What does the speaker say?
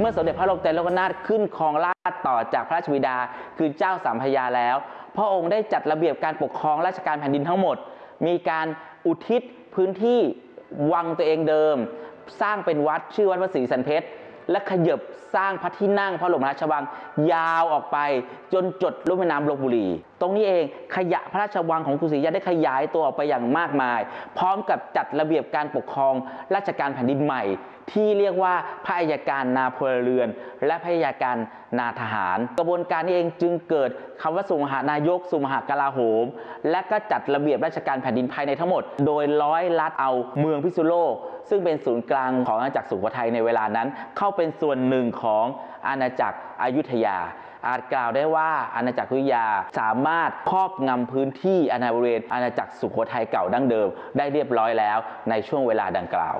เมื่อสมเด็จพระโลกเตโลกนาถขึ้นครองราชต่อจากพระราชบิดา คือเจ้าสามพยาแล้ว พระองค์ได้จัดระเบียบการปกครองราชการแผ่นดินทั้งหมด มีการอุทิศพื้นที่วังตัวเองเดิม สร้างเป็นวัดชื่อวัดพระศรีสันเพชร และขยบสร้างพระที่นั่งพระบรมราชวังยาวออกไป จนจดลุ่มแม่น้ำลบบุรี ตรงนี้เองขยะพระราชวังของกรุงศรีอยุธยาได้ขยายตัวออกไปอย่างมากมาย พร้อมกับจัดระเบียบการปกครองราชการแผ่นดินใหม่ ที่เรียกว่าพระอัยการนาพลเรือน และพระอัยการนาทหาร กระบวนการนี้เองจึงเกิดคำว่าสุมหานายกสุมหากลาโหม และก็จัดระเบียบราชการแผ่นดินภายในทั้งหมด โดยร้อยลัดเอาเมืองพิษณุโลกซึ่งเป็นศูนย์กลางของอาณาจักรสุโขทัยในเวลานั้นเข้าเป็นส่วนหนึ่งของอาณาจักรอยุธยา อาจกล่าวได้ว่าอาณาจักรอยุธยาสามารถครอบงำพื้นที่อาณาบริเวณอาณาจักรสุโขทัยเก่าดั้งเดิม ได้เรียบร้อยแล้วในช่วงเวลาดังกล่าว